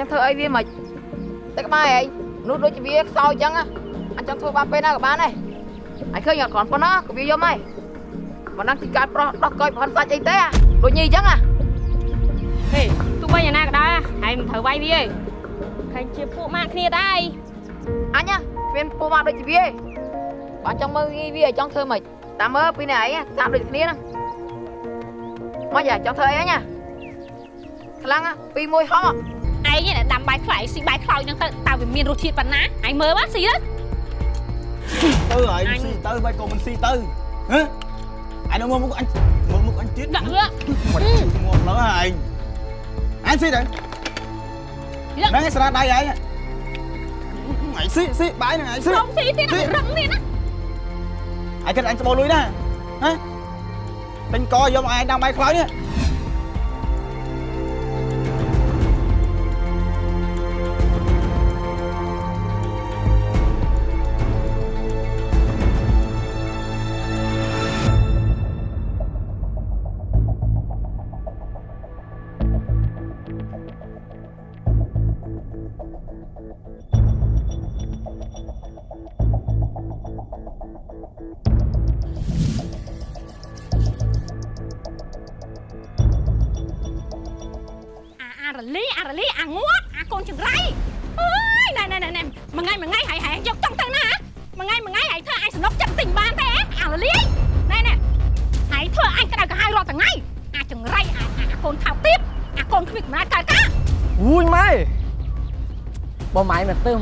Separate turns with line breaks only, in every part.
ចឹងធ្វើអីវាមិនតែក្បែរឯងនោះដូចជាវាខ្សោយចឹងណាអញចង់ធ្វើបានពេលណាក៏បានដែរអញឃើញអត់គ្រាន់ប៉ុណ្ណាក៏វាយំហើយប៉ុណ្ណឹងទីកាត់ប្រុសដោះកយប្រហិនសាច់អីទេដូចញីចឹងណា
ហេទោះបីយ៉ាងណាក៏ដោយហើយមិនត្រូវវាយវាទេឃើញជាពួកម៉ាក់គ្នាដែរ
អញណាគ្មានពូមកដូចជាវាទេបើចង់មើលងាយវាចង់ធ្វើម៉េចតាមមើលពីនេះឯងតាមដូចគ្នាហ្នឹងមកយ៉ាចង់ធ្វើអីអញណាខ្លាំងណាពីមួយហោះ
ឯងនេះដាំបាយខ្លាយស៊ីបាយខ្លោចហ្នឹងទៅតើវាមានរសជាតិប៉ុណ្ណាឯងមើលមកស៊ីទៅ
ទៅហើយស៊ីទៅបាច់ក៏មិនស៊ីទៅហ៎អញនៅមើលមុខអញមើលមុខអញទៀត
ដាក់វា
មិនជឿងាប់លើហើយអញស៊ីទៅហ្នឹងឯងស្រាដៃឯងអញស៊ីស៊ីបាយហ្នឹងអញស៊ី
ខ្ញុំស៊ីទៀតរឹងនេះណា
អញគិតអញស្បោលលុយណាហ៎ពេញកយកមកឯងដាំបាយខ្លោចនេះ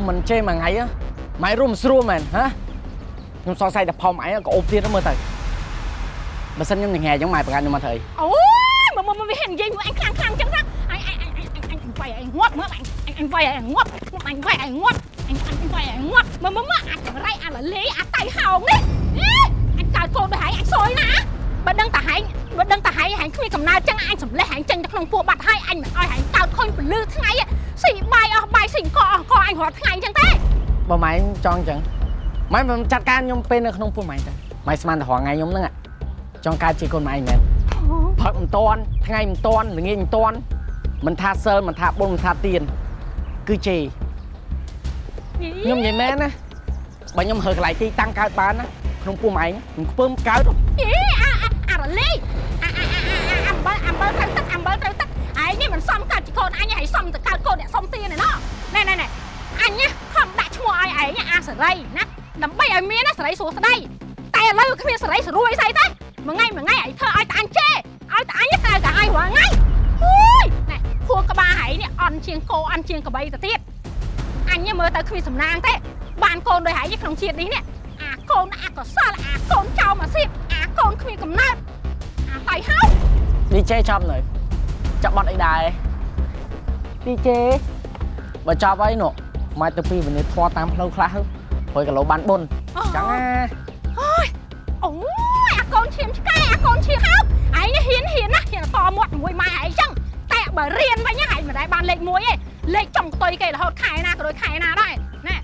ម៉ែមកទៅមិនចេះមួ
យថ្ងៃហ៎ម៉ែរួមស្រួលមែនហ៎ខ្ញុំសង្ស័យតែផំឯងក៏អូបទៀតមើលទៅបើសិនខ្ញុំញ៉ែអញ្ចឹងម៉ែប្រកាសខ្ញុំមកធ្វើអី
អូយមកមកវាហ៊ាននិយាយមួយអញខ្លាំងខ្លាំងចឹងណាអញអញអញអញអញវាយអញងាប់មើលអញអញអញវាយអញងាប់អញវាយអញងាប់អញអញវាយអញងាប់មើលមើលមើលអាចង្រៃអាលលីអាតៃហោងនេះអញកើតកូនដោយហែងអញសយណាបើដឹងតាហែងបើដឹងតាហែងហែងគ្មានកំណើតចឹងអញសម្លេះហែងចេញទៅក្នុងពោះបាត់ហើយអញមិនអោយហែងកើតខុញពលឺថ្ងៃស៊ីបាយអស់បាយស៊ី កអស់កអញរាល់ថ្ងៃចឹងទេ
បើម៉ែចង់អញ្ចឹងម៉ែមិនចាត់ការខ្ញុំពេលនៅក្នុងពោះម៉ែទៅម៉ែស្មានតែរងថ្ងៃខ្ញុំហ្នឹងចង់កើតជាកូនម៉ែមែនផឹកមិនតាន់ថ្ងៃមិនតាន់ល្ងាចមិនតាន់មិនថាសិលមិនថាបុណ្យមិនថាទៀនគឺជេរខ្ញុំនិយាយមែនណាបើខ្ញុំហើកន្លែងទីតាំងកើតបានណាក្នុងពោះម៉ែខ្ញុំខ្ពើមកើត
អេអាអាអារលីអាអាអាអំបិលអំបិលត្រូវទឹកអំបិលត្រូវទឹកឯងនេះមិនសមកើតជាកូនអញហើយសមទៅកើតកូនអ្នកសុំទានឯណោះណែណែណែ អញណាខំដាក់ឈ្មោះឲ្យឯងអាសេរីណាដើម្បីឲ្យមានណាសេរីសួស្ដីតែឥឡូវគ្មានសេរីស្រួយស្អីទេមួយថ្ងៃមួយថ្ងៃឯងធ្វើឲ្យតែអញជេរឲ្យតែអញតែតែឲ្យរាល់ថ្ងៃអូយណែខួរក្បាលឯងនេះអន់ជាងគោអន់ជាងក្របីទៅទៀតអញមើលទៅគ្មានសំណាងទេបានកូនដោយឯងក្នុងជាតិនេះនេះអាកូនអាកុសលអាកូនចោលមកសៀបអាកូនគ្មានកំណើតអាតៃហោ
DJ ចប់នៅចាប់បាត់អីដែរ DJ បើចប់ហើយនោះ មកទៅពីវិនិច្ឆ័យធွာតាមផ្លូវខ្លះទៅព្រោះគីឡូបានបុនចឹងណា
អូយអូយអាកូនឈាមឆ្កែអាកូនឈាមហោឯងនេះហ៊ានហ៊ានណាហ៊ានតមាត់ជាមួយម៉ែឯងចឹងតែបើរៀនវិញណាឯងមិនដែរបានលេខ1ទេលេខចុងតុយគេរហូតខែណាក៏ដូចខែណាដែរណែ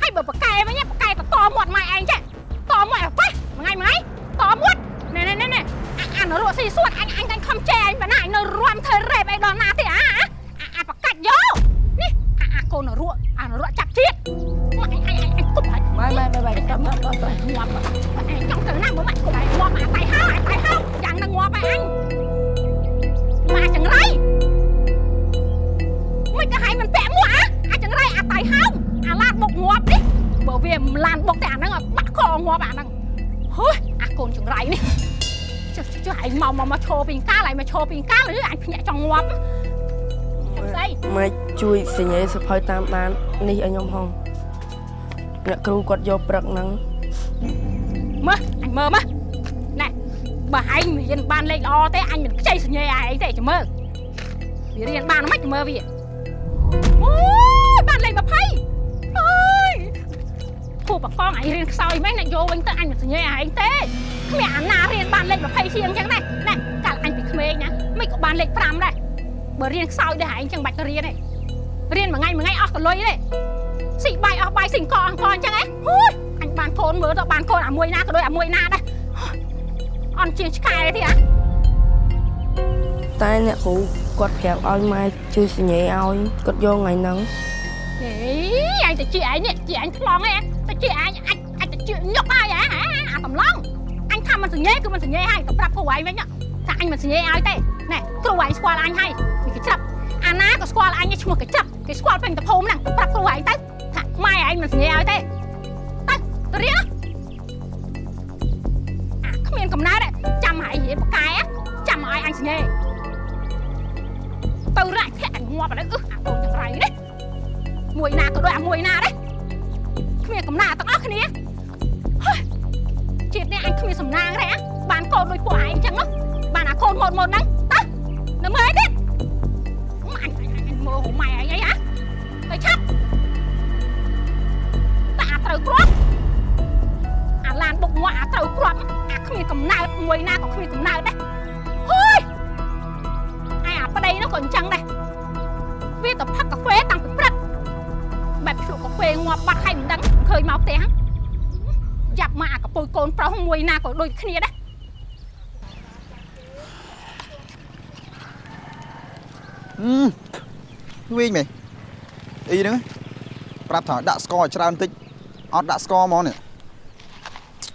ហើយបើប៉កែវិញប៉កែក៏តមាត់ម៉ែឯងចេះតមាត់ប៉ះមួយថ្ងៃមួយថ្ងៃតមាត់ណែណែណែណែអាអានរកស៊ីសួតអញអញតែខំចែអញប៉ុណ្ណាអញនៅរាំធ្វើរ៉េបអីដល់ណាទេអាអាអាប៉កាច់យកនេះអាអាកូនរក កាលឯងមកឈោពីកាលឬអញភ្ញាក់ចង់ងាប់ស្អី
ម៉េចជួយសញ្ញាសភៅតាមដាននេះឲ្យខ្ញុំហងអ្នកគ្រូគាត់យកព្រឹកហ្នឹង
មើលអញមើលមើលណែបើឯងរៀនបានលេខល្អទេអញមិនខ្ចីសញ្ញាឯងទេចាំមើលវារៀនបានមិនចាំមើលវាអូយបានលេខ20អើយគូបកងឯងរៀនខ្សោយមែនអ្នកយកវិញទៅអញមិនសញ្ញាឯងទេគ្មានអាណារៀនបានលេខ20ជាងអញ្ចឹងដែរណែកាលអញពីក្មេងណា មិនក៏បានលេខ5ដែរបើរៀនខ្សោយដែរឯងអញ្ចឹងបាច់ទៅរៀនទេរៀនមួយថ្ងៃមួយថ្ងៃអស់កលុយទេស៊ីបាយអស់បាយស៊ីអង្គអអង្គអញ្ចឹងហ៎ហូយអញបានកូនមើលទៅបានកូនអាមួយណាក៏ដូចអាមួយណាដែរអន់ជាងឆ្កែទេអា
តែអ្នកគ្រូគាត់ប្រាប់ឲ្យម៉ែជួយសញ្ញេឲ្យគាត់យកថ្ងៃហ្នឹង
ហេអញទៅជាអញនេះជាអញថ្លង់ឯងទៅជាអញអាចអាចទៅជាញុកហើយហ៎អាកំឡុងអញថាមិនសញ្ញេគឺមិនសញ្ញេហើយទៅប្រាប់គ្រូឯងវិញថាអញមិនសញ្ញេឲ្យទេ ណែគ្រូឯងស្គាល់អញហើយនេះគេច្រាប់អាណាក៏ស្គាល់អញឈ្មោះគេច្រាប់គេស្គាល់ពេញទៅភូមិហ្នឹងទៅប្រាប់គ្រូឯងទៅថាម៉ែឯងមិនសញ្ញេឲ្យទេទៅទៅរៀនអាគ្មានកំណើតចាំហើយនិយាយបកែចាំឲ្យអញសញ្ញេទៅរាច់ធាក់អញងាប់ឥឡូវអឺអាកូនចង្រៃនេះមួយណាក៏ដូចអាមួយណាដែរគ្មានកំណាទាំងអស់គ្នាហើយជាតិនេះអញគ្មានសំណាងទេអាបានកូនដូចពួកឯងអញ្ចឹងនោះ បានអាកូនម៉ូតម៉ូតហ្នឹងទៅនៅមើល ប្រាប់
ថាដាក់ស្ករឲ្យច្រើនតិចអត់ដាក់ស្ករហ្មងនេះ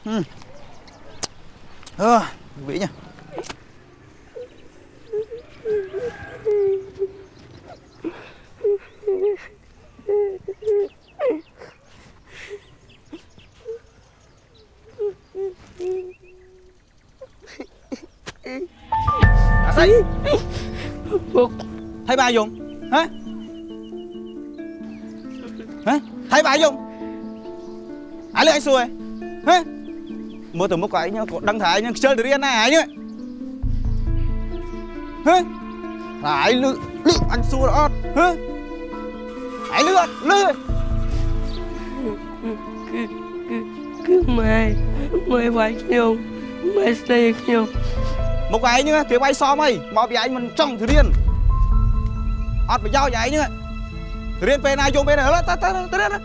ហឹមអឺវិញហ៎អា ai lấy anh xuôi hả mua từ mức của anh nhá của đăng thái nhá chơi từ riêng này ai nhá hả lại lư lư anh xua đó hả ai lư lư
គឺម៉ែម៉ែវាយខ្ញុំម៉ែស្ដីឲ្យខ្ញុំ
một cái nhá cái bay xóm ấy mà bị anh mình trong từ riêng ọt phải giao vậy nhá từ riêng bên này dùng bên này lên ta ta ta đây đây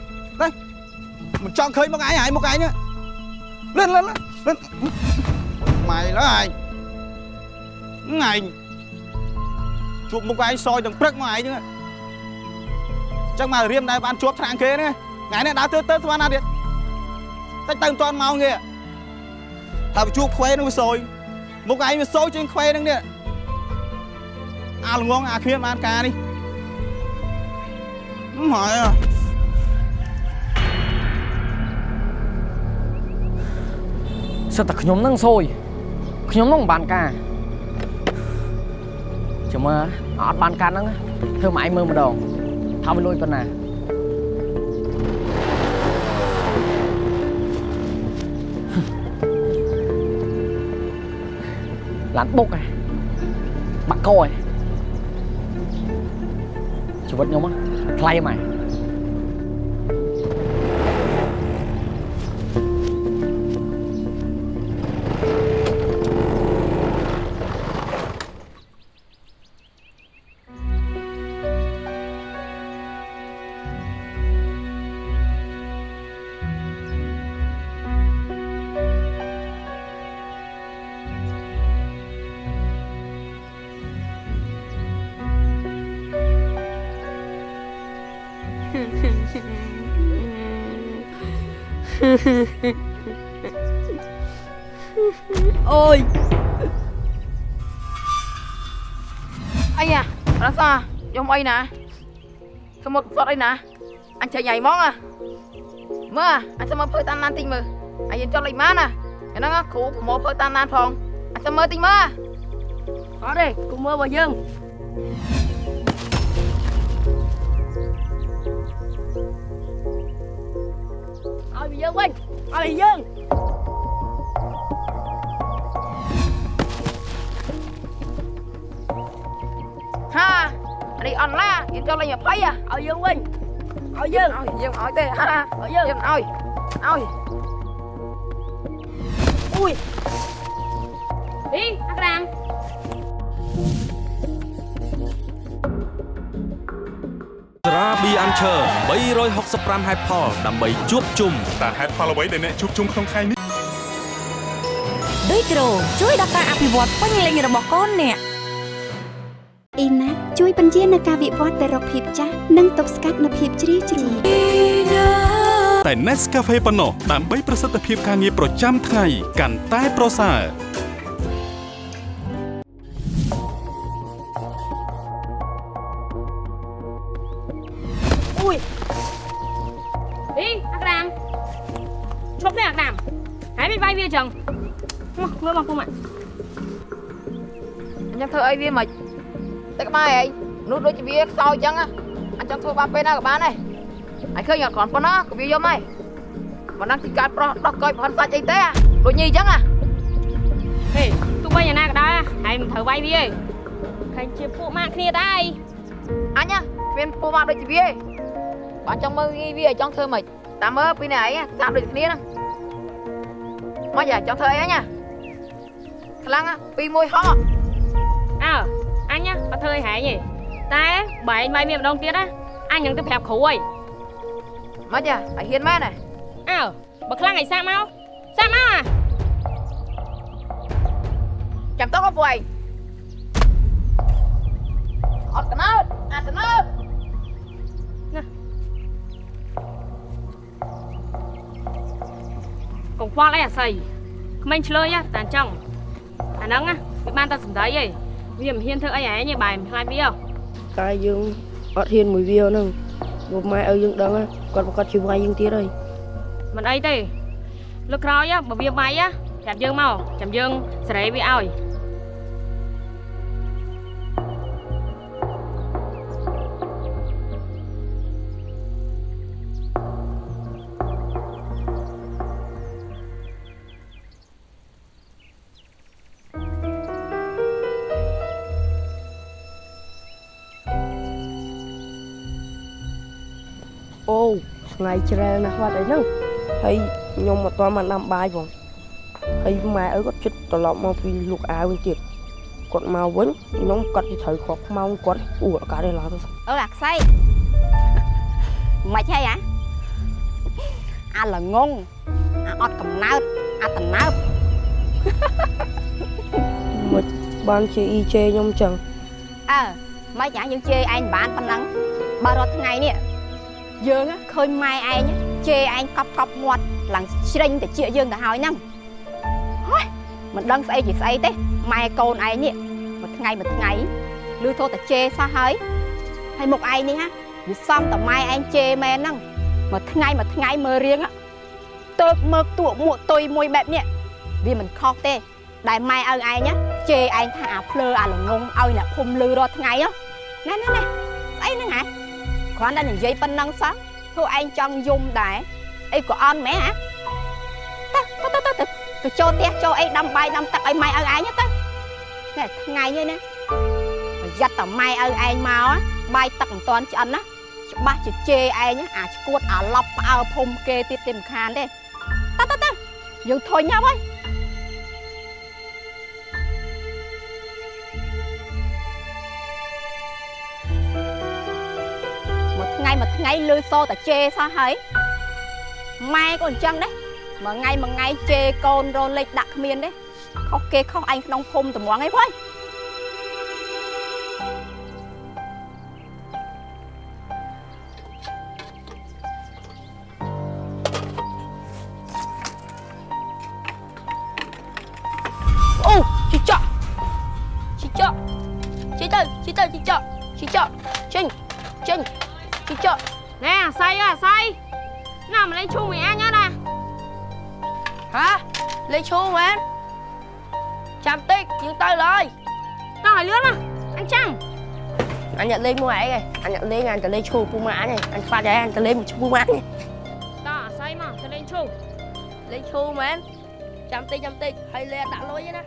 mình trong khơi một cái này một cái nhá lên lên lên lên mày đó này này chụp một cái soi đằng prắc mày nhá chắc mà riêng đây bạn chuột thằng kia nè ngày này đã tớ tớ sao nào điện tách tăng toàn màu kìa thà chụp khoe nó sôi một cái mà sôi trên khoe năng nè à là ngon à khuyên mà ăn cá đi không hỏi à
សិតតែខ្ញុំនឹងសួយខ្ញុំនឹងមិនបានការ ចាំមើលអត់បានការហ្នឹងធ្វើមកឯងមើលម្ដងថាវាលួចប៉ុណ្ណាឡានបុកឯងបាក់កឯងជីវិតខ្ញុំហ្នឹងថ្លៃហ្មង
អូយ
អីអារ៉ាសាយកអីណាសមុទ្រសតអីណាអញចេញញ៉ៃហ្មងអាមើលអញចាំមើលភើតាមណានតិចមើលអញយើងចត់លេខម៉ានណាហ្នឹងគ្រូប្រមូលភើតាមណានផងអញចាំមើលតិចមើល
អត់ទេគូមើលរបស់យើង
ឲ្យវាយើងវិញឲ្យវាយើង
នេះអនឡាយើងចត់លេខ20អា
ឲ្យយើងវិញឲ្យយើង
ឲ្យយើងឲ្យទេហា
ឲ្យយើង
យើងឲ្យឲ្យ
អ៊ុយអីអាក្រាំង
ស្រាប៊ីអាន់ឈើ365ហេតុផលដើម្បីជួបជុំ
តើហេតុផលអ្វីដែលអ្នកជួបជុំក្នុងថ្ងៃនេះ
ដូចគ្រូជួយដល់ការអភិវឌ្ឍពេញលេញរបស់កូនអ្នកអ៊ីណា ជួយបញ្ជានៅការវិវត្តទៅរកភាពចាស់និងទប់ស្កាត់នូវភាពជ្រីជ្រួញ
តែ Nescafe ប៉ុណ្ណោះដើម្បីប្រសិទ្ធភាពការងារប្រចាំថ្ងៃកាន់តែប្រសើរ
អីអាក្រាមឈប់នេះអាក្រាមហើយមិនវាយវាចឹងមកមើលមកពុំអ่ะ
ខ្ញុំធ្វើអីវាមិន តែក្បែរឯងនោះដូចជាវាខ្សោយអញ្ចឹងណាអញ្ចឹងធ្វើបានពេលណាក៏បានដែរហើយឃើញអត់គ្រាន់ប៉ុណ្ណាក៏វាយំហើយមិនដឹងទីកាត់ប្រុសដោះកយប្រហិនសាច់អីទេអាដូចញីអញ្ចឹងណា
ហេទោះបីយ៉ាងណាក៏ដោយហើយមិនត្រូវវាយវាទេឃើញជាពួកម៉ាក់គ្នាដែរ
អញណាគ្មានពូមកដូចជាវាទេបើចង់មើលងាយវាចង់ធ្វើម៉េចតាមមើលពីនេះឯងតាមដូចគ្នាហ្នឹងមកយ៉ាចង់ធ្វើអីអញណាខ្លាំងណាពីមួយហោះ
អើអញណាអត់ ធ្វើឲ្យហែងទេតែបើឯងវាយវាម្ដងទៀតណាអញនឹងទៅប្រាប់គ្រូហើយ
មកយ៉ាឲ្យហ៊ានមែនណា
អើបើខ្លាំងឲ្យសាក់មកសាក់មកអា
ចាំតោះពួកឯងអត់កណើតអាកណើត
កុំខ្វល់អីអាស័យក្មេងឆ្លើយណាតែអញ្ចឹងអាហ្នឹងណាវាបានតែសំដីឯង វាមិនហ៊ានធ្វើអីឯងទេបែរមិនខ្លាចវាហ៎
តែយើងអត់ហ៊ានមួយវាហ្នឹងព្រោះម៉ែឲ្យយើងដឹងណាគាត់ប្រកាសជាវាយយើងទៀតហើយ
មិនអីទេលើកក្រោយណាបើវាវាយណាប្រាប់យើងមកចាំយើងសេរីវាឲ្យ
ថ្ងៃជ្រែលណាស់វត្តអីហ្នឹងហើយខ្ញុំអត់ទាន់បានដាំបាយផងហើយម៉ែឪគាត់ជិតត្រឡប់មកពីលក់អាវវិញទៀតគាត់មកវិញខ្ញុំគាត់ទៅត្រូវខកខ្មោងគាត់អ៊ូអត់កើតទេឡើយទៅ
អូអាខ្សែមិនហើយអាអាល្ងងអាអត់កំណើតអាតំណើប
មិនបានជាអ៊ីជេខ្ញុំចឹង
អើមិនយ៉ាងយើងជេរឯងមិនបានប៉ុណ្ណឹងបើរាល់ថ្ងៃនេះ យើងណាឃើញម៉ែឯងជេរឯងកប់កប់មាត់ឡើងជ្រិញទៅជាយើងទៅហើយហ្នឹងហើយមិនដឹងស្អីជាស្អីទេម៉ែកូនឯងនេះមួយថ្ងៃមួយថ្ងៃឮធោះតែជេរសោះហើយហើយមុខឯងនេះណាវាសំតម៉ែឯងជេរមែនហ្នឹងមួយថ្ងៃមួយថ្ងៃមើលរៀងទៅមើលទួមួកតុយមួយបែបនេះវាមិនខុសទេ ដែលម៉ែឪឯងណាជេរឯងថាអាភ្លើអាល្ងងឲ្យអ្នកភូមិលឺរាល់ថ្ងៃហ៎ណែណែណែស្អីហ្នឹងហ៎ គ្រាន់តែនិយាយប៉ុណ្ណឹងសោះធ្វើឯងចង់យំដែរអីក៏អន់មែនហ៎ទៅទៅទៅទៅទៅចូលផ្ទះចូលអីដាំបាយដាំទឹកឲ្យម៉ែឪឯងទៅណែថ្ងៃនេះណាប្រយ័ត្នតែម៉ែឪឯងមកបាយទឹកមិនទាន់ឆ្អិនណាច្បាស់ជាជេរឯងអាឈួតអាឡប់ផ្អើភូមិគេទៀតទេមិនខានទេទៅទៅទៅយើងធុញហើយ មួយថ្ងៃមួយថ្ងៃលឺសូរតែជេរសោះហើយម៉ែក៏អញ្ចឹងដែរមួយថ្ងៃមួយថ្ងៃជេរកូនរលេចដាក់គ្មានទេខុសគេខុសឯងក្នុងភូមិតម្ងអីវ៉ៃអូ
អញអ្ន
កលេងមួយឯងឯងអញអ្នកលេងអញទៅលេងឈូពូម៉ាក់អញឯងអញខ្វាត់ឯងអញទៅលេងមួយពូម៉ាក់ឯង
តោះអាស័យមកទៅលេងឈូ
លេខឈូមែនចាំតិចចាំតិចហើយលេដាក់លុយឯណា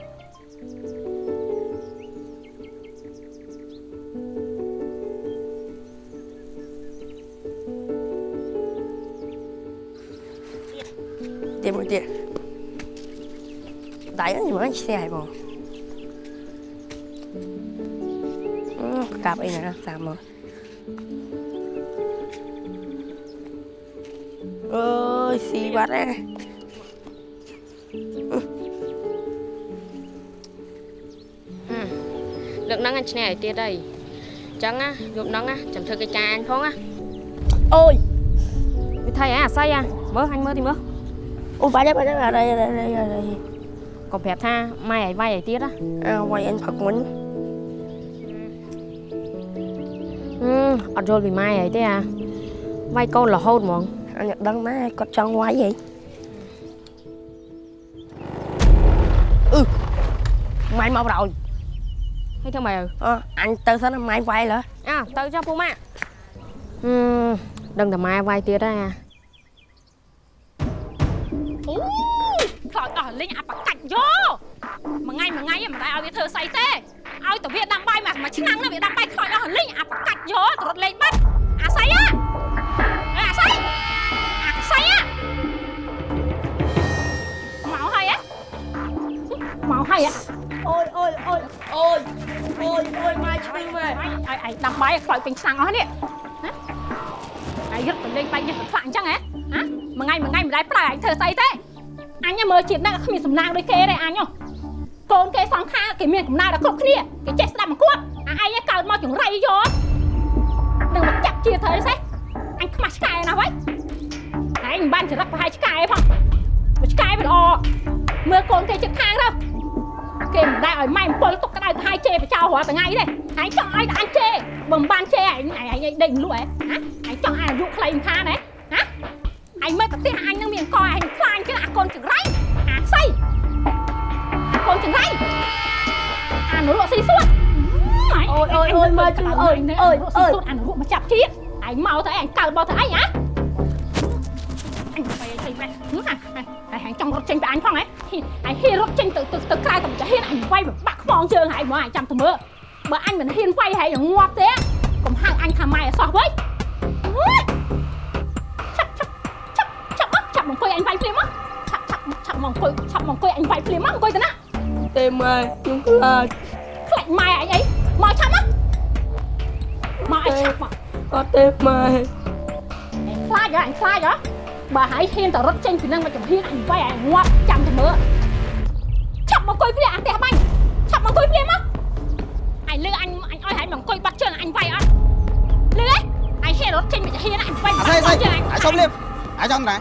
ទៀតមួយទៀតដៃហ្នឹងមិនឆ្ងាយបង កាប់អីណាតាមមកអើយស៊ីបាត់ហ្នឹង
លើកហ្នឹងអញឈ្នះឲ្យទៀតហើយចឹងណាយប់ហ្នឹងណាចាំធ្វើកិច្ចការអញផងណា
អូយ
វិធីអីអាស័យអាមើលអញមើលទីមើល
អូបាច់ហើយបាច់ហើយអរ៉ៃអរ៉ៃអរ៉ៃអរ៉ៃ
កុំប្រាប់ថាម៉ែឲ្យវាយឲ្យទៀតណា
អើវាយអញផឹកមុន
អត់យល់ពីម៉ែឲ្យទេអាវាយកូនរហូតហ្មង
អញដឹងណាគាត់ចង់វាយហីអឺម៉ែមកប្រោយ
ហើយធ្វើម៉េចទៅ
អអញទៅសិនណាម៉ែវាយលើ
អើទៅចុះពូម៉ាក់ហឹមដឹងតែម៉ែវាយទៀតហើយអា
អូខ្លោចអស់លេងអាបកាច់យកមួយថ្ងៃមួយថ្ងៃមិនដែរឲ្យវាធ្វើស្អីទេ ឲ្យតែវាដាំបាយមកមួយឆ្នាំនោះវាដាំបាយខ្លោចអស់លេងអាបកាច់យកទៅរត់លេងបាត់អាស័យអាអាស័យអាស័យអាមកហើយមកហើយ
អូយអូយអូយអូយអូយអូយម៉ែឈឺម៉ែ
ឲ្យឲ្យដាំបាយខ្លោចពេញឆ្នាំអស់នេះណាហើយរត់ទៅលេងបាយយកទៅខ្លាក់អញ្ចឹងហ៎ហ៎មួយថ្ងៃមួយថ្ងៃមិនដែរប្រើឲ្យធ្វើស្អីទេអញមើលជាតិហ្នឹងគ្មានសំណាងដូចគេទេអញ កូនគេសងខាគេមានកំណើតដល់គ្រប់គ្នាគេចេះស្ដាប់មកគាត់អាឯងកើតមកចង្រៃយកនឹងមកចាក់ជាធ្វើស្អីអញខ្មាស់ឆ្កែណាស់វិញឯងមិនបានចរិតប្រហែលឆ្កែផងមកឆ្កែវាល្អមើលកូនគេចិត្តខាងទៅគេមិនដែរឲ្យម៉ែអំពលទុកក្តៅទៅឲ្យជេបចោលរាល់ថ្ងៃទេឯងចង់ឲ្យតែអញជេបើមិនបានជេឯងឯងឯងដេញលក់ហ៎ណាឯងចង់ឲ្យអាយុខ្លីមិនខានហ៎ណាឯងមើលប្រទេសអញនឹងមានកឯងខ្លាញ់ចឹងអាកូនចង្រៃអាស្អីអា កូនចង្រៃអានរក់ស៊ីសួត
អូយអូយអូយម៉ែឈឺអូយអូយ
រក់
អូ
ស៊ី
យ
សួតអានរក់មកចាប់ជាតិឯងមកទៅឯងកើតមកទៅអីហ៎អញទៅទៅបែហ្នឹងហ่ะឯងចង់រត់ចេញពីអញផងហ៎ឯងហ៊ានរត់ចេញទៅទៅទៅក្រៅទៅចាហ៊ានអញវាយបាក់ខ្មងជើងហើយមកអញចាំទៅមើលបើអញមិនហ៊ានវាយហើយងាប់ទេកុំហៅអញថាម៉ែអសោះវិញឆាប់ឆាប់ឆាប់ឆាប់មកអង្គុយអញវាយភ្លាមមកឆាប់ឆាប់ឆាប់មកអង្គុយឆាប់មកអង្គុយអញវាយភ្លាមមកអង្គុយទៅណា
ទេម៉ែខ្ញុំខ្លាច
ខ្លាច់ម៉ែអញអីមកឆាប់មកមកអញឆាប់មក
អត់ទេម៉ែ
ខ្លាចហ៎អញខ្លាចហ៎បើហើយហ៊ានតែរត់ចេញពីនឹងមកចំហ៊ានអញវាយអញងាប់ចាំទៅមើលឆាប់មកអង្គុយភ្លាមអាផ្ទះបាញ់ឆាប់មកអង្គុយភ្លាមមកអញលឺអញអញឲ្យហើយមកអង្គុយបាត់ជើងអញវាយអត់លឺហ៎អញហ៊ានរត់ចេញមកចំហ៊ានអញវាយ
អាស្អីស្អីអាសុំលៀបអាចង់ណា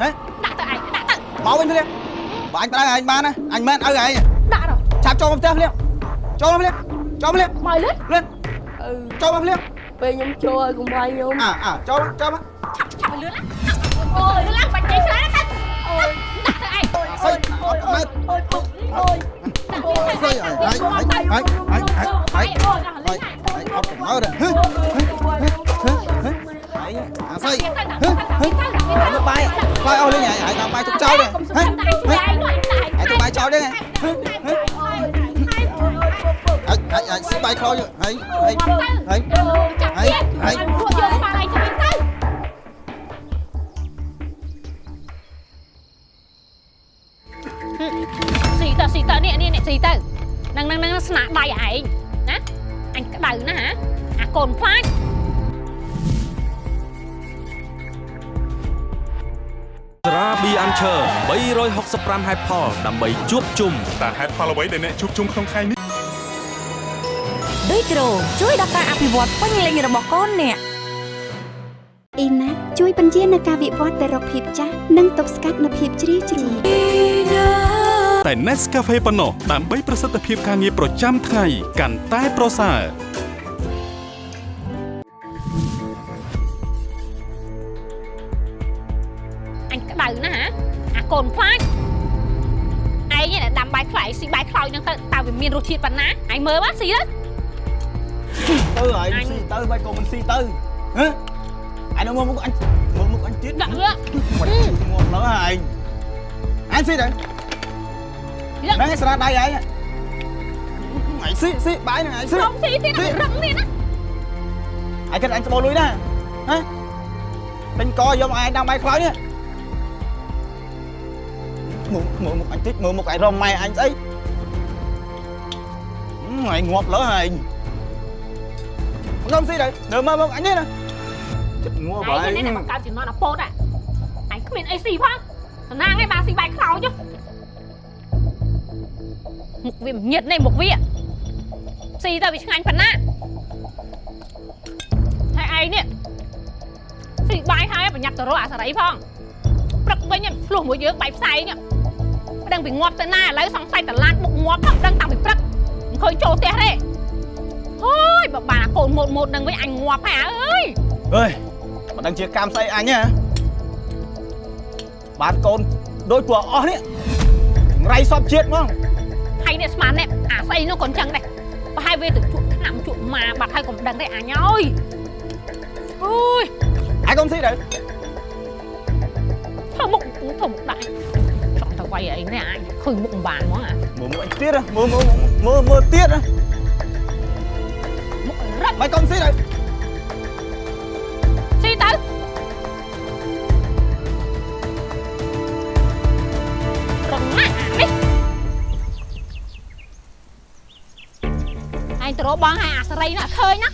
ហេ
ដាក់ទៅឯងដាក់ទៅ
មកវិញភ្លាមបើអញប្តៅឯងបានណាអញមិនឪឯង
ដាក់ទៅ
ឆាប់ចូលមកផ្ទះភ្លាមចូលមកភ្លាមចូលភ្លាម
មកលឿន
លឿន
អឺ
ចូលមកភ្លាម
ពេលខ្ញុំចូលឲ្យកុំវាយខ្ញុំ
អើអើចូលមកចូលមក
ឆាប់ឆាប់លឿនណាអូយលឿនឡើងបាច់ចេញឆ្លាទៅអូយដាក់ទៅឯង
អាស្អីអត់មើល
អូយអូយ
ដាក់
អូយ
ទៅ
ស្អីហើយហើយហើយហើយហើយហើយហើយអត់មើលទេហឺហឺហឺអាស្អីហឺហឺមកបាយបាយអស់លេងហើយហើយដល់បាយទុកចោលទេ
កុំសុំ
ហឺ
តែឯងជួយឯងនោះឯងតែឯង
ហើយទុកបាយចោលទេហឺ ហឺហើយហើយហើយស៊ីបាយខោយកហើយហើយហើយ
ចាប់ទៀតហើយពួកយើងបានឯងទៅវិញទៅស៊ីទៅស៊ីទៅនេះនេះនេះស៊ីទៅនឹងនឹងនឹងស្នាដៃឯងណាអញក្តៅណាហ៎អាកូនខ្លាច
ស្រាប៊ីអានឈើ365ហេតុផលដើម្បីជួបជុំ
តើហេតុផលអ្វីដែលអ្នកជួបជុំក្នុងថ្ងៃនេះ
ដីក្រូជួយដល់ការអភិវឌ្ឍពេញលេញរបស់កូនអ្នក
អ៊ីណាជួយបញ្ជានៅការវិវត្តទៅរកភាពចាស់និងទប់ស្កាត់នូវភាពជ្រីវជ្រួញ
តែ Nescafe ប៉ុណ្ណោះដើម្បីប្រសិទ្ធភាពការងារប្រចាំថ្ងៃកាន់តែប្រសើរ
អញក្តៅណាហ៎អាកូនខ្លាចឯងនេះដាំបាយខ្លាយស៊ីបាយខ្លោចហ្នឹងទៅតើវាមានរសជាតិប៉ុណ្ណាឯងមើលមកស៊ីទៅ
ទៅហើយស៊ីទៅបាច់ក៏មិនស៊ីទៅហឺអញនៅមើលមុខអញមើលមុខអញទៀត
ដាក់វា
មិនងាប់លើហើយអញស៊ីទៅហ្នឹងឯងស្រាដៃឯងអញស៊ីស៊ីបាយហ្នឹងអញស៊ី
ខ្ញុំស៊ីទៀតរឹងទៀតណា
អញគិតអញ មកឯងដាំបាយខ្លោចនេះមើលមើលមុខអញតិចមើលមុខឯងរមម៉ែអញស្អីអញងាប់លើហើយខ្ញុំស៊ីទៅនៅមើលមុខអញនេះណាចិត្តងัวបាយ
ឯងនេះមកកើតជំនាន់អាពោតអាអញគ្មានអីស៊ីផងសំណាងឯងបានស៊ីបាយខ្លោចមុខវាញៀតនេះមុខវាស៊ីទៅវាឆ្ងាញ់ប៉ុណ្ណាឯងនេះស៊ីបាយហើយប្រញាប់ទៅរកអាសារីផងព្រឹកវិញឆ្លោះមួយយើងបាយផ្សែងមិនដឹងពីងាប់ទៅណាឥឡូវសង្ស័យតឡានបុកងាប់ផងមិនដឹងតាំងពីព្រឹកមិនឃើញចូលផ្ទះទេ ហូយបើបានអាកូនម៉ូតម៉ូតនឹងវិញអញងាប់ហើយអើយ
អើយមិនដឹងជាកម្មស្អីអញហ៎បានកូនដូចពួកអស់នេះរៃសពជាតិហ្មង
ហើយនេះស្មាននេះអាស្អីនោះក៏អញ្ចឹងដែរប្រហែលវាទៅជក់ឆ្នាំជក់ម៉ាបាត់ហើយកុំដឹងទេអញអើយអូយ
ឯងកុំស៊ីទៅ
ធ្វើមុខធ្វើមុខដាក់ចង់ទៅវាយអីនេះអញឃើញមុខមិនបានហ្មងអា
មើលមើលអញទៀតហ៎មើលមើលមើលមើលទៀតហ៎
មុខរឹក
មិនកុំស៊ីទៅ
ស៊ីទៅរងណាស់អានេះអញទៅរកបងឲ្យអាសរីណាឃើញណា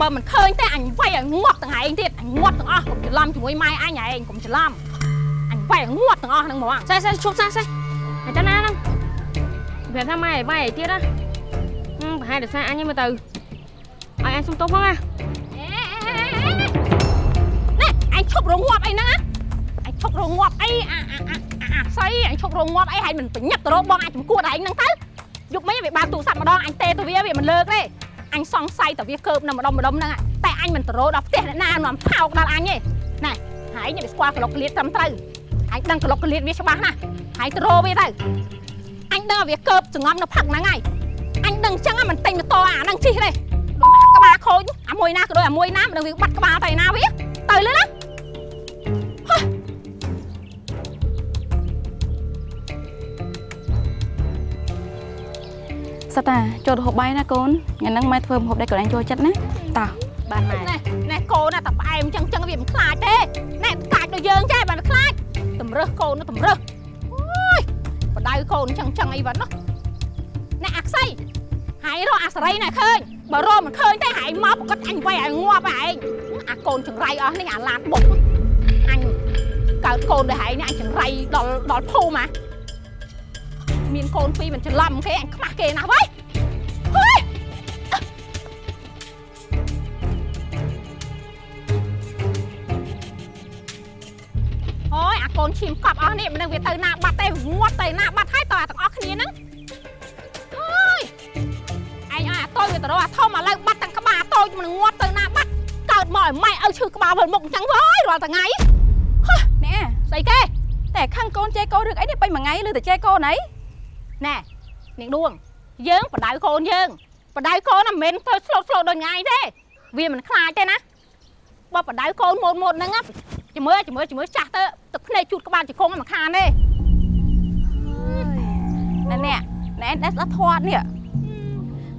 បើមិនឃើញទេអញវាយឲ្យងាប់ទាំងឯងទៀតអញងាប់ទាំងអស់កុំច្រឡំជាមួយម៉ែអញឯងកុំច្រឡំអញវាយឲ្យងាប់ទាំងអស់ហ្នឹងហ្មង
សេះសេះឈប់សេះសេះអាចារ្យណាហ្នឹងប្រាប់ថាម៉ែម៉ែអីទៀតណាហឹមប្រហែលតែសារអញហ្នឹងមើលទៅ ឲ្យអញសុំទោសផងណា
ណែអញឈប់រងាប់អីហ្នឹងណាអញឈប់រងាប់អីអាអាអាអាស្អីអញឈប់រងាប់អីហើយមិនប្រញាប់ទៅរកបងអញចំគួតឯងហ្នឹងទៅយប់មិញវាបានទូរស័ព្ទម្ដងអញទេទៅវាវាមិនលើកទេអញសង្ស័យតែវាកើបនៅម្ដុំម្ដុំហ្នឹងតែអញមិនទៅរកដល់ផ្ទះអ្នកណានាំថោកដល់អញទេណែហើយនេះវាស្គាល់ក្លុកក្លៀតត្រឹមត្រូវអញដឹងក្លុកក្លៀតវាច្បាស់ណាស់ហើយទៅរកវាទៅអញដឹងថាវាកើបចងំនៅផឹកហ្នឹងហើយអញដឹងអញ្ចឹងមិនទិញម៉ូតូអាហ្នឹងជិះទេដូចអាក្បាល ខូចអាមួយណាក៏ដូចអាមួយណាមិនដឹងវាបាត់ក្បាលទៅណាវាទៅលើណា
សិតតាចូលទៅហូបបាយណាកូនថ្ងៃហ្នឹងម៉ែធ្វើម្ហូបដែលកូនឯងចូលចិត្តណាតោះ
បានម៉ែ
ណែណែកូនណាតែផ្អែមចឹងចឹងវាមិនខ្លាចទេណែកាច់ដូចយើងចេះបានខ្លាចតម្រើសកូននោះតម្រើសអូយបដៅកូនចឹងចឹងអីវ៉ាត់នោះណែអាខ្សៃហើយរកអាសរីណែឃើញ បើរកមិនឃើញទេហើយមកប្រកាសអញវាយឲ្យងាប់ឯងអាកូនចង្រៃអស់នេះអាឡាតបុកអញកើតកូនដូចហើយនេះអញចង្រៃដល់ដល់ភូមិហ៎មានកូនពីរមិនច្រឡំគេអញខ្មាស់គេណាស់វ៉ៃហុយអូយអាកូនឈាមកប់អស់នេះមិនដឹងវាទៅណាបាត់ទេងាត់ទៅណាបាត់ហើយតើទាំងអស់គ្នាហ្នឹង យអាតូចវាទៅរកអាធំឥឡូវបាត់ទាំងក្បាលតូចមិនងាត់ទៅណាបាត់កើតមកឲ្យម៉ែឲ្យឈឺក្បាលវិលមុខអញ្ចឹងវើយរាល់ថ្ងៃ
ណែ
ស្អីគេ
តែខឹងកូនចេះកូនរឿងអីនេះពេញមួយថ្ងៃឬតែចេះកូនអី
ណែនាងដួងយើងបដៅកូនយើងបដៅកូនណាមិនមែនធ្វើស្លូតស្លូតដូចថ្ងៃទេវាមិនខ្លាចទេណាបើបដៅកូនម៉ូតម៉ូតហ្នឹងណាជំរឿជំរឿជំរឿចាស់ទៅទឹកភ្នែកជូតក្បាលជង្គង់មិនខានទេ
ណែនេះណែតែស្ដាប់ធាត់នេះ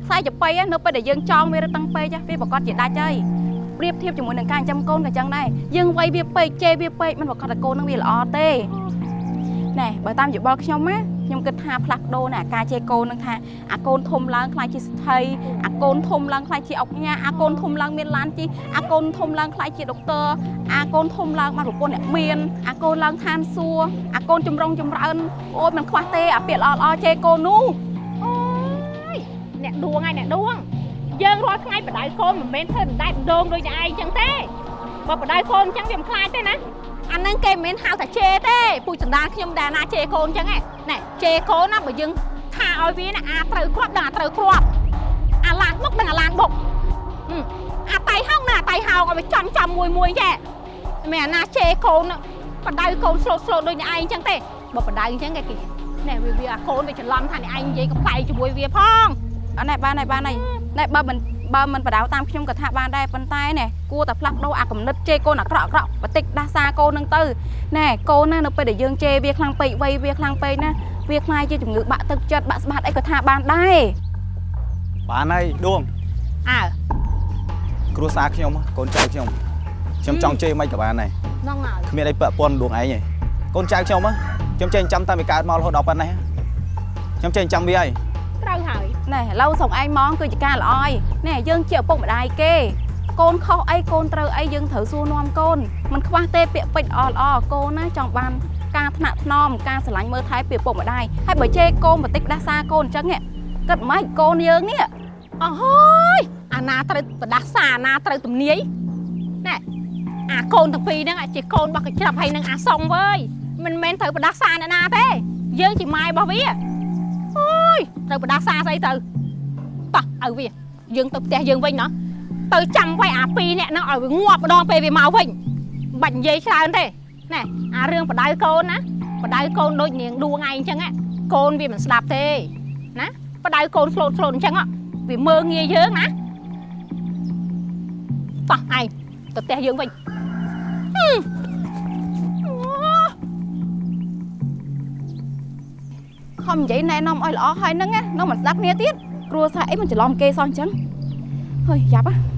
ខ្សែចប៉ី á នៅពេលដែលយើងចង់វារឹតតាំងពេក á វាប្រកាសជាដាច់ហើយប្រៀបធៀបជាមួយនឹងការចិញ្ចឹមកូនក៏ចឹងដែរយើងវាយវាពេកជេរវាពេកมันប្រកាសថាកូននឹងវាល្អទេណែបើតាមយោបល់ខ្ញុំណាខ្ញុំគិតថាផ្លាស់ប្ដូរណាការជេរកូននឹងថាអាកូនធំឡើងខ្លាចជាស្ថីអាកូនធំឡើងខ្លាចជាអុកញ៉ាអាកូនធំឡើងមានឡានជិះអាកូនធំឡើងខ្លាចជាដុកទ័រអាកូនធំឡើងបានប្រពន្ធអ្នកមានអាកូនឡើងឋានសួគ៌អាកូនចម្រុងចម្រើនអូយមិនខ្វះទេអាពាក្យល្អល្អៗជេរកូននោះ
អូយអ្នកដួងហើយអ្នកដួងយើងរាល់ថ្ងៃបដៅកូនមិនមែនធ្វើដដែលដងដូចតែឯងចឹងទេបើបដៅកូនចឹងវាមិនខ្លាចទេណាអាហ្នឹងគេមិនមែនហៅថាជេរទេពូចសណ្ដានខ្ញុំដែរណាជេរកូនចឹងហ៎ណែជេរកូនណាបើយើងថាឲ្យវាណាអាត្រូវគ្រាប់ដឹងអាត្រូវគ្រាប់អាឡានបុកដឹងអាឡានបុកហឹមអាតៃហោងណាអាតៃហោងឲ្យវាចំចំមួយមួយចេះមិនអាណាជេរកូនណាបដៅកូនស្លូតស្លូតដូចតែឯងចឹងទេបើបដៅចឹងគេគេណែវាវាអាកូនវាច្រឡំថាអ្នកឯងនិយាយកំប្លែងជាមួយវាផង
អត់ណែបានហើយបានហើយណែបើមិនបើមិនបដៅតាមខ្ញុំក៏ថាបានដែរប៉ុន្តែណែគួរតែផ្លាស់ប្ដូរអាកំណត់ជេរកូនអាក្រក់អាក្រក់បន្តិចដាស់សារកូននឹងទៅណែកូនណានៅពេលដែលយើងជេរវាខ្លាំងពេកវ័យវាខ្លាំងពេកណាវាខ្លាយជាជំងឺបាក់ទឹកចិត្តបាក់ស្បាតអីក៏ថាបានដែរ
បានហើយដួង
អើ
គ្រួសារខ្ញុំកូនចៅខ្ញុំខ្ញុំចង់ជេរមិនក៏បានដែរ
ហ្នឹងហើយ
គ្មានអីពាក់ព័ន្ធដួងឯងទេកូនចៅខ្ញុំហ៎ខ្ញុំចេះចាំតាំងពីកើតមករហូតដល់ប៉ុណ្ណេះខ្ញុំចេះចាំវាហើយ
ត្រូវហើយ
ណែឥឡូវស្រុកឯងហ្មងគឺជាការល្អហើយណែយើងជាឪពុកម្ដាយគេកូនខុសអីកូនត្រូវអីយើងត្រូវសួរនាំកូនมันខ្វះទេពាក្យពេចន៍ល្អល្អកូនណាចង់បានការថ្នាក់ថ្នមការស្រឡាញ់មើលថែពីឪពុកម្ដាយហើយបើជេរកូនបន្តិចដាស់សារកូនអញ្ចឹងហ៎គិតម៉េចកូនយើងនេះ
អើហើយអាណាត្រូវបដាសាអាណាត្រូវទំនាយណែអាកូនទាំងពីរហ្នឹងអាជាកូនរបស់កញ្ច្រាប់ហើយនឹងអាសុងវើយមិនមែនត្រូវបដាសាអ្នកណាទេយើងជាម៉ែរបស់វាអូ យត្រូវបដាសាស្អីទៅតោះឲ្យវាយើងទៅផ្ទះយើងវិញណោះទៅចាំໄວអាពីរនាក់ហ្នឹងឲ្យវាងាប់ម្ដងពេលវាមកវិញមិនបាច់និយាយច្រើនទេណែអារឿងបដៅកូនណាបដៅកូនដូចនាងដួងឯងអញ្ចឹងណាកូនវាមិនស្ដាប់ទេណាបដៅកូនស្លូតស្លូតអញ្ចឹងហ៎វាមើងងាយយើងណាតោះឯងទៅផ្ទះយើងវិញ
ខំនិយាយណែនាំឲ្យល្អហើយហ្នឹងណានៅមិនស្ដាប់គ្នាទៀតគ្រួសារអីមិនច្រឡំគេសោះអញ្ចឹងហើយយ៉ាប់ហ៎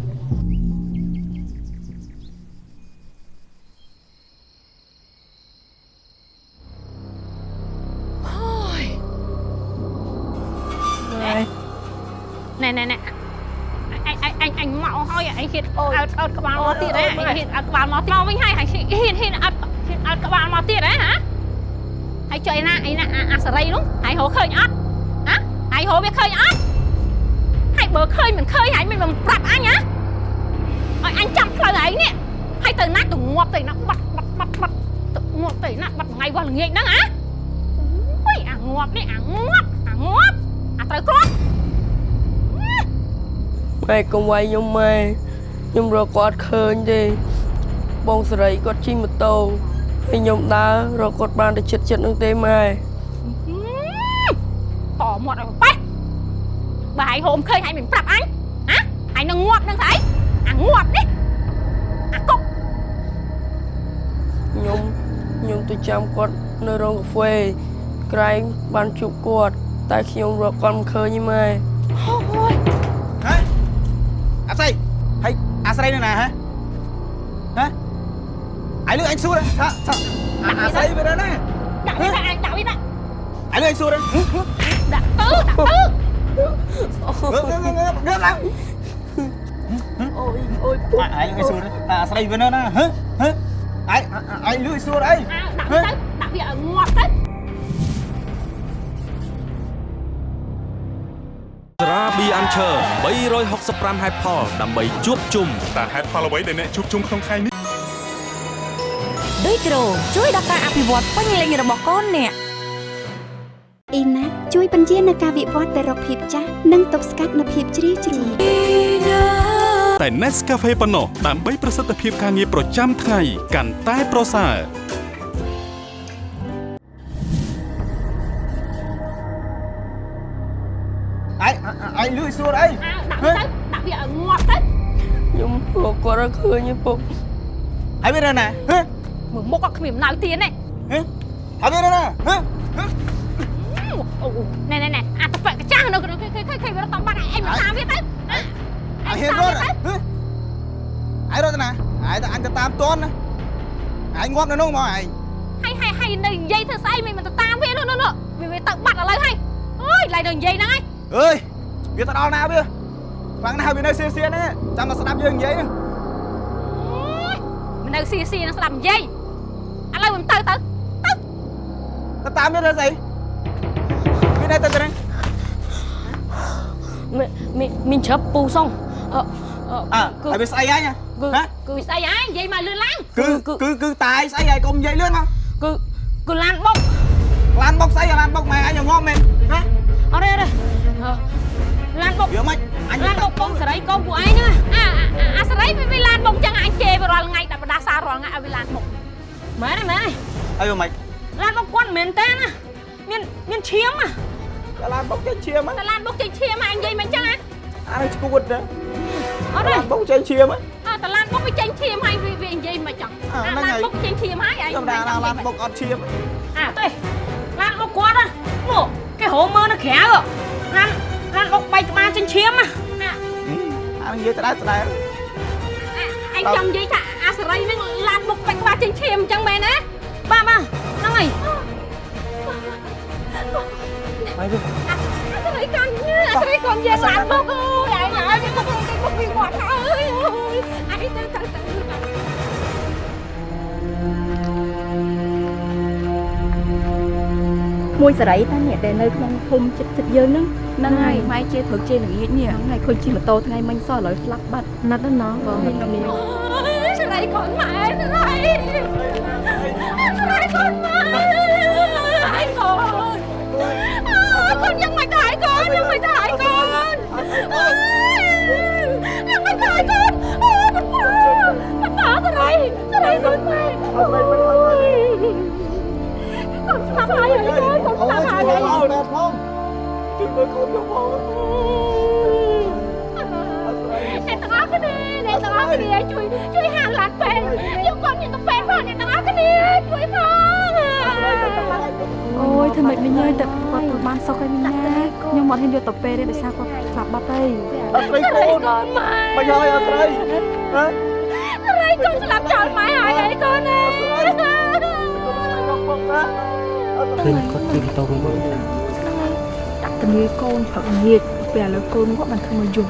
ណែណែណែអញអញអញអញមកហើយអញហ៊ានអត់អត់ក្បាលមកទៀតហ៎អញហ៊ានអត់ក្បាលមកទៀតមកវិញហើយហ៊ានហ៊ានអត់ហ៊ានអត់ក្បាលមកទៀតហ៎ហ៎ ហើយចុះឯណាឯណាអាសរីនោះហើយហៅឃើញអត់ហ៎ហើយហៅវាឃើញអត់ហើយបើឃើញមិនឃើញហើយមិនមិនប្រាប់អញហ៎ឲ្យអញចាំផ្លូវឯងនេះហើយទៅណាទៅងាប់ទៅណាបាត់បាត់បាត់បាត់ទៅងាប់ទៅណាបាត់ថ្ងៃវល់ល្ងាចហ្នឹងហ៎អូយអាងាប់នេះអាងាប់អាងាប់អាត្រូវគ្រាប់
ម៉ែកុំវាយខ្ញុំម៉ែខ្ញុំរកគាត់ឃើញទេបងសេរីគាត់ជិះម៉ូតូ ហើយខ្ញុំដើររកគាត់បានតែចិត្តចិត្តនឹងទេម៉ែ
តមាត់ឲ្យប៉េះបើហើយហូមឃើញហើយមិនប្រាប់អញហ៎ហើយនឹងងាប់នឹងស្អីអាងាប់នេះអាកុក
ខ្ញុំខ្ញុំទៅចាំគាត់នៅរោងកាហ្វេក្រែងបានជួបគាត់តែខ្ញុំរកគាត់មិនឃើញទេម៉ែ
អូយ
ហ៎អាស្រីហើយអាស្រីនៅណាហ៎ហ៎ អាយលឺអញសួរថាថាអាអាស្រីវានៅណា
ដាក់វាដាក់អញដាក់វាដាក់
អាយលឺអញសួរហ៎
ដាក់ទៅដាក់ទៅ
ងើបងើបងើបងើបឡើង
អូយអូយ
អាយលឺអញសួរថាអាស្រីវានៅណាហ៎ហ៎អាយអាយលឺអញសួរអី
ដាក់វាទៅដាក់វាឲ្យងាប់ទៅ
ស្រាប៊ីអាន់ឈើ365ហេតុផលដើម្បីជួបជុំ
តើហេតុផលអ្វីដែលអ្នកជួបជុំក្នុងថ្ងៃនេះ
ឌុយក្រូជួយដល់ការអភិវឌ្ឍពេញលេញរបស់កូនអ្នក
អ៊ីណាជួយបញ្ជានៅការវិវត្តទៅរកភាពចាស់និងទប់ស្កាត់នូវភាពជ្រីវជ្រួញ
តែ Nescafe ប៉ុណ្ណោះដើម្បីប្រសិទ្ធភាពការងារប្រចាំថ្ងៃកាន់តែប្រសើរ
អាយអាយលឺអញសួរអី
ដាក់វាទៅដាក់វាឲ្យងាប់ទៅ
ខ្ញុំរកគាត់អត់ឃើញទេពុក
ហើយវានៅណាហ៎
មើលមុខក៏គ្មានអំណៅទៀតទេ
ហ៎ហើយវានៅណាហ៎
អូណែណែណែអាតប៉កចាស់នៅឃើញឃើញឃើញវារត់តាមបាត់ឯងមកតាមវាទៅ
អាយហ៊ានរត់ហ៎អាយរត់ទៅណាអាយទៅអញទៅតាមតន់ណាអាយងាប់នៅនោះមកឯង
ហើយហើយហើយនៅនិយាយធ្វើស្អីមិនមិនទៅតាមវានោះនោះវាវាទៅបាត់ឥឡូវហើយអើយឡៃនៅនិយាយហ្នឹងហើយ
អើយវាទៅដល់ណាវាខ្លាំងណាស់វានៅសៀសៀហ្នឹងចាំមកស្ដាប់យើងនិយាយហ្នឹង
មិននៅស៊ីស៊ីនឹងស្ដាប់និយាយឥឡូវមិន ទៅទៅ
ទៅតាមវាទៅស្អីវានៅទៅទៅហ្នឹង
មានមានច្រាប់ពូសុងអឺ
អើហើយវាស្អីហើយណា
គឺ
ហ៎
គឺស្អីហើយនិយាយមកលឿនឡើង
គឺគឺគឺតាយស្អីហើយកុំនិយាយលឿនមក
គឺគឺឡានបុក
ឡានបុកស្អីឡានបុកម៉ែអញងាប់មែនណា
អត់ទេអត់ទេឡានបុក
វាមិនអញ
ឡានបុកកូនសេរីកូនពួកឯងហ្នឹង
អាអាសរីវាវាឡានបុកចឹងអញជេរវារាល់ថ្ងៃដាក់បដាសាររាល់ថ្ងៃឲ្យវាឡានបុក
មែនទេមែនទេ
ហើយវាមិន
ឡានបុកគាត់មិនមែនទេណាមានមានឈាមណា
ឡានបុកចេញឈាម
តែឡានបុកចេញឈាមអញនិយាយមិនចឹងណា
អានេះឈួតណា
អត់ទេ
បុកចេញឈាម
អើតែឡានបុកវាចេញឈាមហើយវាវានិយាយមិនចឹងអាឡានបុកចេញឈាមហើយអញ
ធម្មតាឡានបុកអត់ឈាម
អើទេឡានបុកគាត់ណាមកគេហៅមើលនៅក្រៅឡានឡានបុកបែកក្បាលចិញ្ចៀមណា
អានិយាយដដែលដដែល
អញចង់និយាយថាអាសរីហ្នឹងឡានបុកបាច់ក្បាលចេញឈាមអញ្ចឹងមែនទេ
បាទបាទហ្នឹងហើយ
ហើយវា
អាសរីកាន់អាសរីកូនយើងឡានបុកអូយអញហើយវាបុកគេបុកពីមាត់ហើយអូយអញទៅទៅទៅ
មួយសេរីតាអ្នក ដែលនៅក្នុងភូមិចិត្តចិត្តយើងហ្នឹង
ហ្នឹងហើយម៉ែជាព្រឹកជាល្ងាចនេះហ្នឹងហើយឃើញជិះម៉ូតូថ្ងៃមិញសោះឥឡូវស្លាប់បាត់
ណាត់ណោះបង
ខ្ញុំនេះ
ឆ្លៃ
កូនម៉ែឆ្លៃឆ្លៃកូនម៉ែហើយកូនអូកូនយ៉ាងមិនដែរហើយកូនយ៉ាងមិនដែរហើយកូនយ៉ាងមិនដែរហើយកូនអូប៉ាប៉ាឆ្លៃឆ្លៃកូនម៉ែអូយកូនស្លាប់ហើយកូន កូនស្លាប់ហើយ
បងផងជួយមើលកូនខ្ញុំផង
អ្នកទាំងអស់គ្នាអ្នកទាំងអស់គ្នាជួយជួយហៅឡានពេទ្យយកកូនខ្ញុំទៅពេទ្យផងអ្នកទាំងអស់គ្នាជួយផង
អូយធ្វើម៉េចមិញអើយតែគាត់ទៅបានសុខហើយមិញណាខ្ញុំអត់ហ៊ានយកទៅពេលទេដោយសារគាត់ស្លាប់បាត់ហើយ
អត់ស្រីកូន
កូនម៉ែ
មិនហើយអត់ស្រីហ៎
ស្រីកូនស្លាប់ចោលម៉ែហើយអីកូនណា
ឃើញគាត់ជិះម៉ូតូវិញ
ដាក់ទនីកូនព្រឹកងាកពេលឥឡូវកូនគាត់បានធ្វើមកយំ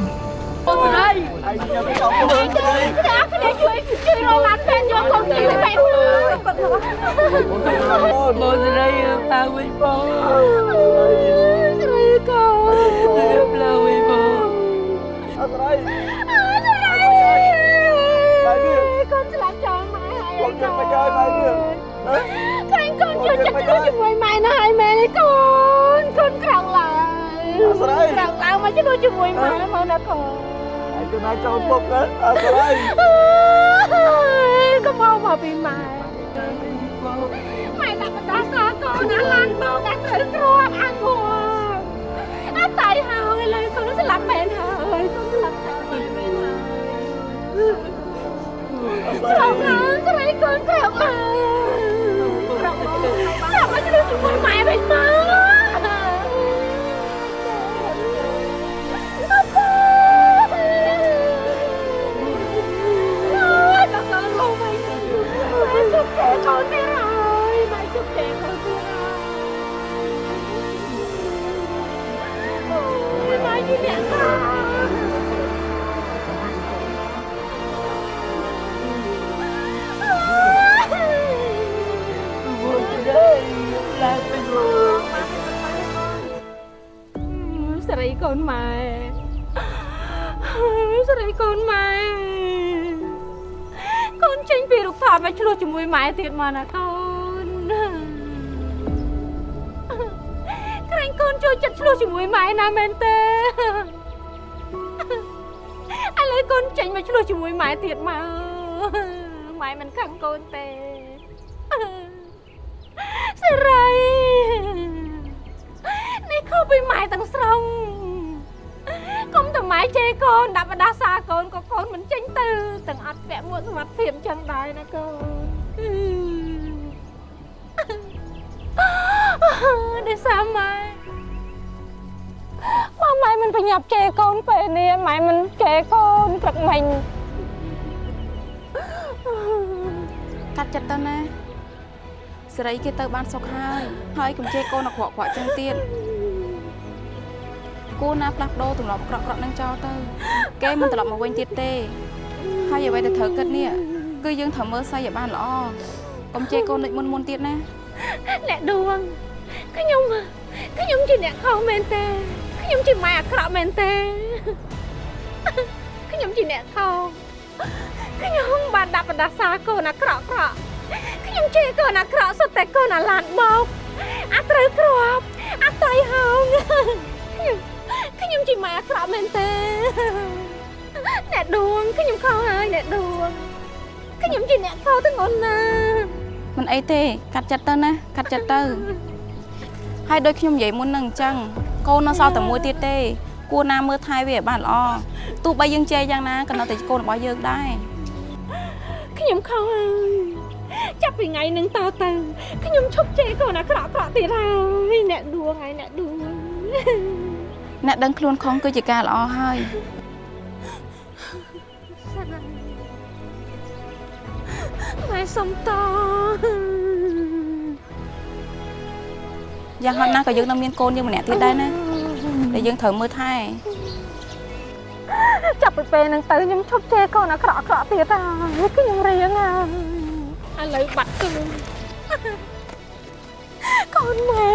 អូស្រីអ្នកទាំងអស់គ្នាជួយជួយរកឡានពេទ្យយកកូនទៅពេទ្យគាត់មក
បងស្រីតាវិញបង
ស្រីកូន
រៀបលើវិញបង
អត់ស្រី
កូនស្លាប់ចោលម៉ែហើយកូ
នខ្ញុំមិនហើយម៉ែវា
ក្រែងកូន ជួយចិត្តជួយជាមួយម៉ែណាហើយម៉ែនេះកូនកូនក្រោកឡើងក្រោកឡើងមកជួយជាមួយម៉ែមកណាកូន
ឯងចំណាយចូលពុកណាអត់ស្រី
កុំមកមកពីម៉ែម៉ែដាក់បណ្ដាសាកូនណាឡានមកដាក់ត្រូវគ្រាប់អាងួរអត់តៃហើយឡើយកូនស្លាប់មែនហើយកូនស្លាប់ហើយមែនហើយក្រោកឡើងស្រីកូនក្រោកឡើងក្រោកមកក្រោ កមកជួយជាមួយម៉ែវិញម មកឆ្លោះជាមួយម៉ែទៀតមកណាកូនក្រែងកូនជួយចិត្តឆ្លោះជាមួយម៉ែណាមែនទេឥឡូវកូនចេញមកឆ្លោះជាមួយម៉ែទៀតមកម៉ែមិនខឹងកូនទេ បើម៉ែមិនប្រញាប់ជេរកូនពេលនេះម៉ែមិនជេរកូនព្រឹកមិញ
កាត់ចិត្តទៅណាសេរីគេទៅបានសុខហើយហើយកុំជេរកូនអាក្រក់ៗចឹងទៀតគួរណាផ្លាស់ប្ដូរទម្លាប់អាក្រក់ៗនឹងចោលទៅគេមិនត្រឡប់មកវិញទៀតទេ ហើយអ្វីដែលត្រូវគិតនេះគឺយើងត្រូវមើលស្អីឲ្យបានល្អកុំជេរកូនដូចមុនមុនទៀតណា
អ្នកដួងខ្ញុំខ្ញុំជាអ្នកខុសមែនទេ ខ្ញុំជាម៉ែអាក្រក់មែនទេខ្ញុំជាអ្នកខុសខ្ញុំបានដាក់បដាសាកូនអាក្រក់ក្រក់ខ្ញុំជេរកូនអាក្រក់សុទ្ធតែកូនអាឡានមកអាត្រូវគ្រាប់អាតៃហោងខ្ញុំខ្ញុំជាម៉ែអាក្រក់មែនទេអ្នកដួងខ្ញុំខុសហើយអ្នកដួងខ្ញុំជាអ្នកខុសទាំងអូនណា
មិនអីទេកាត់ចិត្តទៅណាកាត់ចិត្តទៅហើយដូចខ្ញុំនិយាយមុននឹងអញ្ចឹង កូននៅសល់តែមួយទៀតទេ គួរណាមើលថែវាឲ្យបានល្អទោះបីយើងជេរយ៉ាងណាក៏នៅតែជាកូនរបស់យើងដែរ
ខ្ញុំខុសហើយចាប់ពីថ្ងៃនឹងតទៅខ្ញុំឈប់ជេរកូនអាក្រក់ក្រក់ទៀតហើយអ្នកដួងហើយអ្នកដួង
អ្នកដឹងខ្លួនខុសគឺជាការល្អហើយ
ម៉ែសុំត
យ៉ាងហោចណាស់ក៏យើងនៅមានកូនយើងម្នាក់ទៀតដែរណាដែលយើងត្រូវមើលថែ
ចាប់ពីពេលហ្នឹងទៅខ្ញុំឈប់ជេរកូនអាក្រក់ក្រក់ទៀតហើយខ្ញុំរៀងហើយឥឡូវបាត់គឺកូនម៉ែ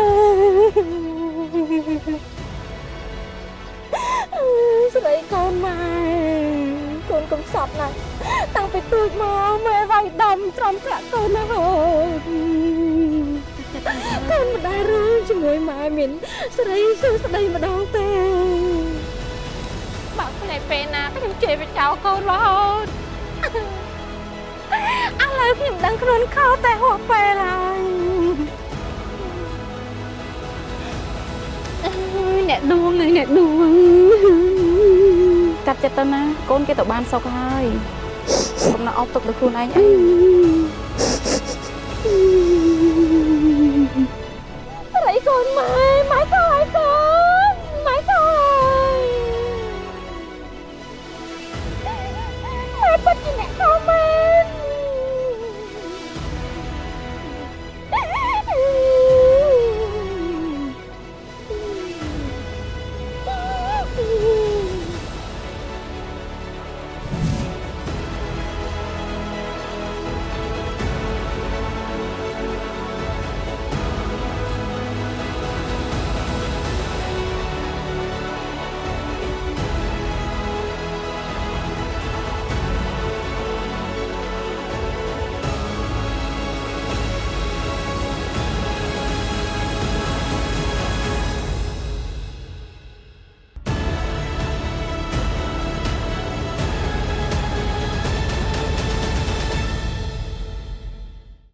ស្រីកូនម៉ែកូនកំសត់ណាស់តាំងពីទៅទូចមកម៉ែវាយដំត្រំប្រាក់កូនណាហូត កូនមិនដែលរឿងជាមួយម៉ែមានស្រីសួស្ដីម្ដងទេបើផ្នែកពេលណាខ្ញុំជេរវាចោលកូនរហូតឥឡូវខ្ញុំដឹងខ្លួនខុសតែហួសពេលហើយអើយអ្នកដួងហើយអ្នកដួង
កាត់ចិត្តទៅណាកូនគេទៅបានសុខហើយកុំណាអប់ទុកដល់ខ្លួនឯងអី
ស្រីកូនម៉ែ